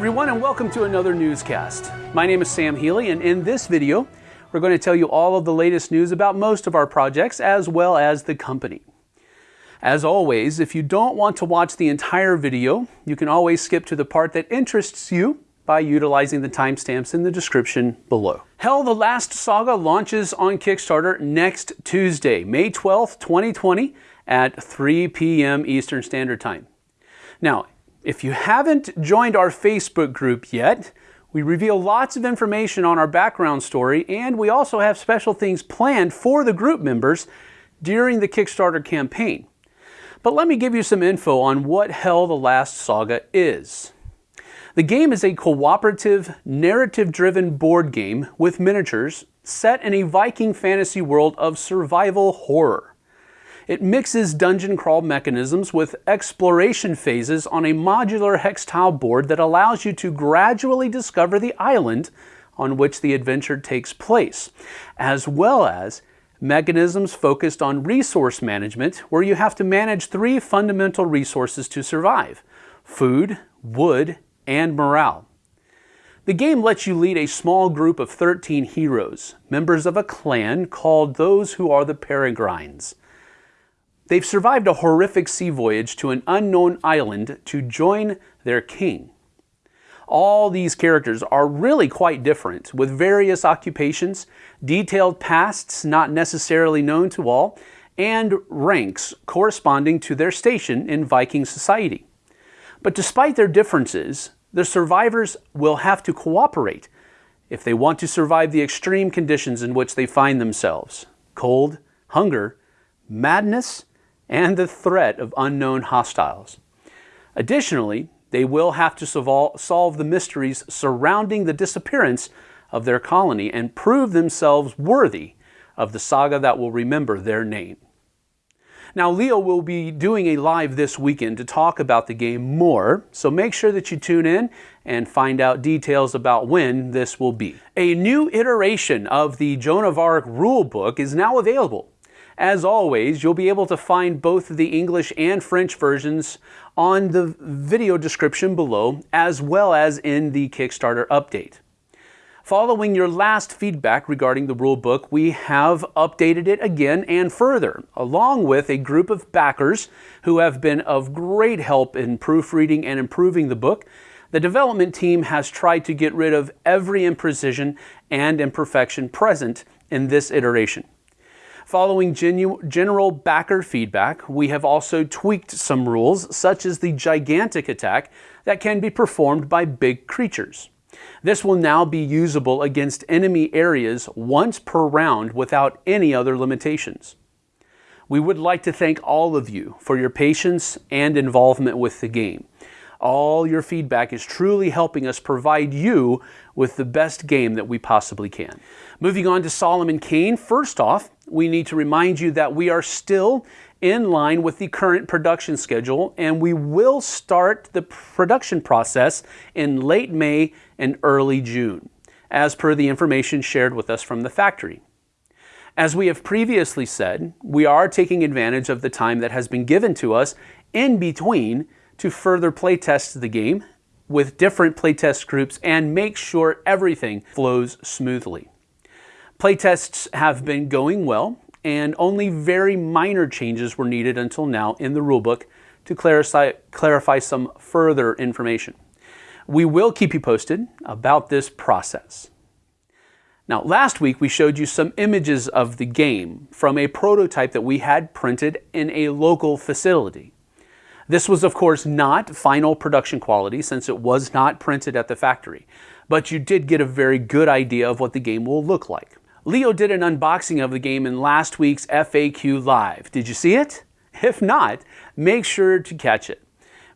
everyone and welcome to another newscast. My name is Sam Healy and in this video we're going to tell you all of the latest news about most of our projects as well as the company. As always, if you don't want to watch the entire video, you can always skip to the part that interests you by utilizing the timestamps in the description below. Hel the Last Saga launches on Kickstarter next Tuesday, May 12th, 2020 at 3 p.m. Eastern Standard Time. Now, if you haven't joined our Facebook group yet, we reveal lots of information on our background story and we also have special things planned for the group members during the Kickstarter campaign. But let me give you some info on what Hel the Last Saga is. The game is a cooperative, narrative-driven board game with miniatures set in a Viking fantasy world of survival horror. It mixes dungeon crawl mechanisms with exploration phases on a modular hex tile board that allows you to gradually discover the island on which the adventure takes place, as well as mechanisms focused on resource management where you have to manage three fundamental resources to survive, food, wood, and morale. The game lets you lead a small group of 13 heroes, members of a clan called those who are the Peregrines. They've survived a horrific sea voyage to an unknown island to join their king. All these characters are really quite different, with various occupations, detailed pasts not necessarily known to all, and ranks corresponding to their station in Viking society. But despite their differences, the survivors will have to cooperate if they want to survive the extreme conditions in which they find themselves cold, hunger, madness, and the threat of unknown hostiles. Additionally, they will have to solve the mysteries surrounding the disappearance of their colony and prove themselves worthy of the saga that will remember their name. Now, Leo will be doing a live this weekend to talk about the game more, so make sure that you tune in and find out details about when this will be. A new iteration of the Joan of Arc rulebook is now available as always, you'll be able to find both the English and French versions on the video description below, as well as in the Kickstarter update. Following your last feedback regarding the rulebook, we have updated it again and further, along with a group of backers who have been of great help in proofreading and improving the book. The development team has tried to get rid of every imprecision and imperfection present in this iteration. Following genu general backer feedback, we have also tweaked some rules, such as the gigantic attack that can be performed by big creatures. This will now be usable against enemy areas once per round without any other limitations. We would like to thank all of you for your patience and involvement with the game. All your feedback is truly helping us provide you with the best game that we possibly can. Moving on to Solomon Kane, first off, we need to remind you that we are still in line with the current production schedule and we will start the production process in late May and early June, as per the information shared with us from the factory. As we have previously said, we are taking advantage of the time that has been given to us in between to further playtest the game with different playtest groups and make sure everything flows smoothly. Playtests have been going well, and only very minor changes were needed until now in the rulebook to clarify, clarify some further information. We will keep you posted about this process. Now, last week we showed you some images of the game from a prototype that we had printed in a local facility. This was, of course, not final production quality since it was not printed at the factory, but you did get a very good idea of what the game will look like. Leo did an unboxing of the game in last week's FAQ Live. Did you see it? If not, make sure to catch it.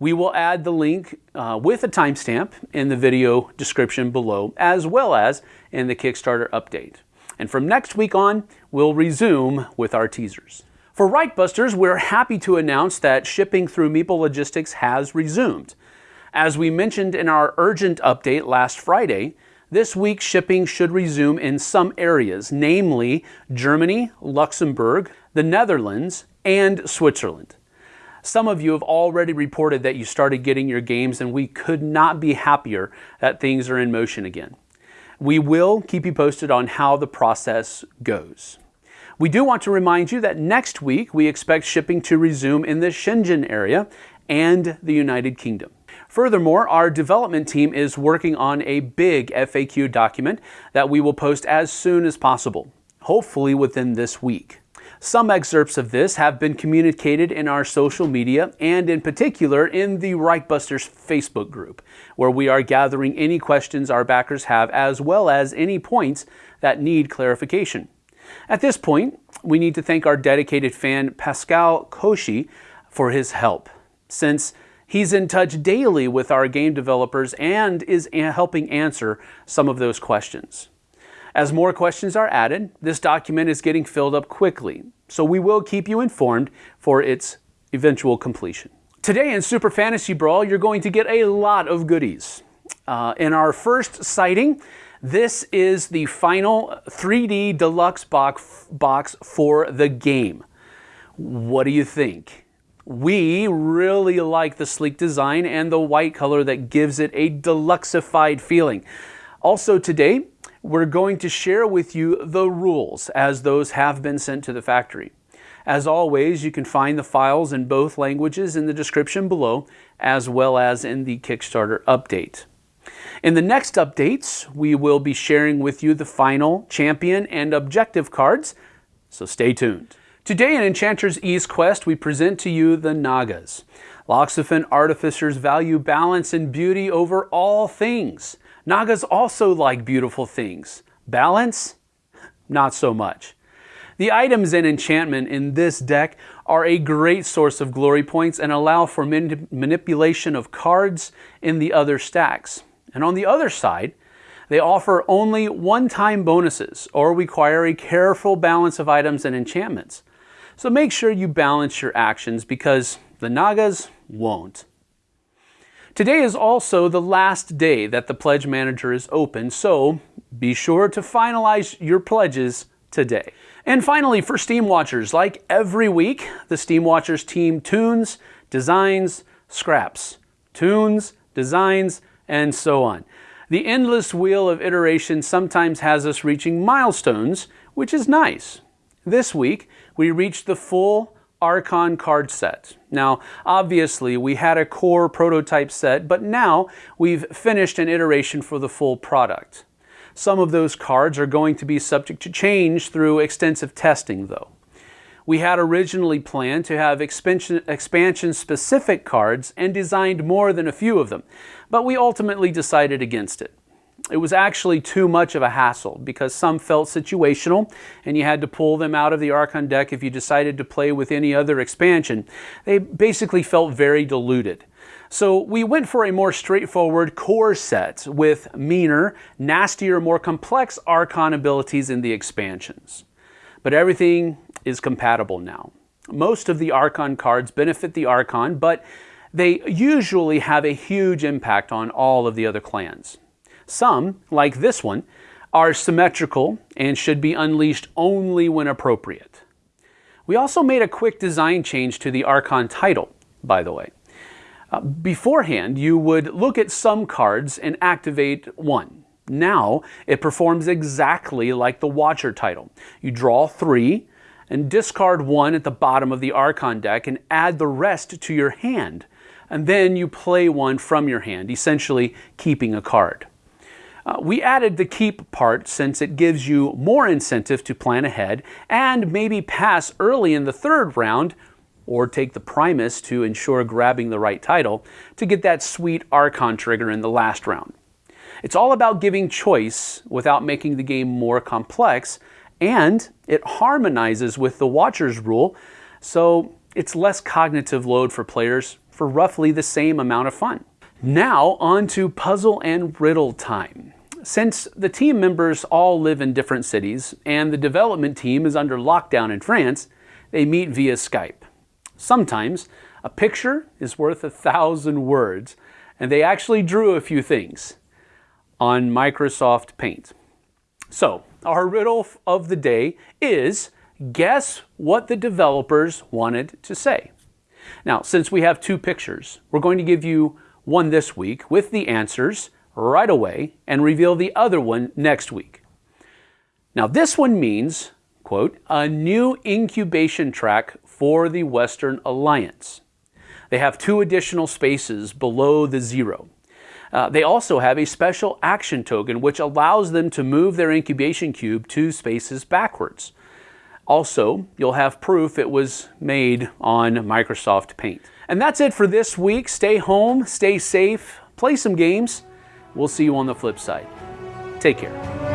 We will add the link uh, with a timestamp in the video description below, as well as in the Kickstarter update. And from next week on, we'll resume with our teasers. For Reichbusters, we're happy to announce that shipping through Meeple Logistics has resumed. As we mentioned in our urgent update last Friday, this week, shipping should resume in some areas, namely Germany, Luxembourg, the Netherlands, and Switzerland. Some of you have already reported that you started getting your games, and we could not be happier that things are in motion again. We will keep you posted on how the process goes. We do want to remind you that next week we expect shipping to resume in the Shenzhen area and the United Kingdom. Furthermore, our development team is working on a big FAQ document that we will post as soon as possible, hopefully within this week. Some excerpts of this have been communicated in our social media and in particular in the Reichbusters Facebook group, where we are gathering any questions our backers have as well as any points that need clarification. At this point, we need to thank our dedicated fan Pascal Koshi for his help, since he's in touch daily with our game developers and is helping answer some of those questions. As more questions are added, this document is getting filled up quickly, so we will keep you informed for its eventual completion. Today in Super Fantasy Brawl, you're going to get a lot of goodies. Uh, in our first sighting, this is the final 3D deluxe box, box for the game. What do you think? We really like the sleek design and the white color that gives it a deluxeified feeling. Also today, we're going to share with you the rules as those have been sent to the factory. As always, you can find the files in both languages in the description below, as well as in the Kickstarter update. In the next updates, we will be sharing with you the final champion and objective cards, so stay tuned. Today in Enchanter's East Quest, we present to you the Nagas. Loxophan artificers value balance and beauty over all things. Nagas also like beautiful things. Balance? Not so much. The items and enchantment in this deck are a great source of glory points and allow for manipulation of cards in the other stacks. And on the other side, they offer only one-time bonuses or require a careful balance of items and enchantments. So make sure you balance your actions because the Nagas won't. Today is also the last day that the Pledge Manager is open, so be sure to finalize your pledges today. And finally, for Steam Watchers, like every week, the Steam Watchers team tunes, designs, scraps, tunes, designs, and so on. The endless wheel of iteration sometimes has us reaching milestones, which is nice. This week, we reached the full Archon card set. Now, obviously, we had a core prototype set, but now we've finished an iteration for the full product. Some of those cards are going to be subject to change through extensive testing, though. We had originally planned to have expansion-specific cards and designed more than a few of them, but we ultimately decided against it. It was actually too much of a hassle because some felt situational and you had to pull them out of the Archon deck if you decided to play with any other expansion. They basically felt very diluted. So we went for a more straightforward core set with meaner, nastier, more complex Archon abilities in the expansions. But everything is compatible now. Most of the Archon cards benefit the Archon, but they usually have a huge impact on all of the other clans. Some, like this one, are symmetrical and should be unleashed only when appropriate. We also made a quick design change to the Archon title, by the way. Uh, beforehand, you would look at some cards and activate one. Now, it performs exactly like the Watcher title. You draw three and discard one at the bottom of the Archon deck and add the rest to your hand. And then you play one from your hand, essentially keeping a card. Uh, we added the keep part since it gives you more incentive to plan ahead and maybe pass early in the third round or take the Primus to ensure grabbing the right title to get that sweet Archon trigger in the last round. It's all about giving choice without making the game more complex and it harmonizes with the Watcher's rule so it's less cognitive load for players for roughly the same amount of fun. Now on to puzzle and riddle time. Since the team members all live in different cities and the development team is under lockdown in France, they meet via Skype. Sometimes a picture is worth a thousand words, and they actually drew a few things on Microsoft Paint. So, our riddle of the day is guess what the developers wanted to say. Now, since we have two pictures, we're going to give you one this week with the answers right away and reveal the other one next week. Now, this one means, quote, a new incubation track for the Western Alliance. They have two additional spaces below the zero. Uh, they also have a special action token which allows them to move their incubation cube two spaces backwards. Also, you'll have proof it was made on Microsoft Paint. And that's it for this week. Stay home, stay safe, play some games. We'll see you on the flip side. Take care.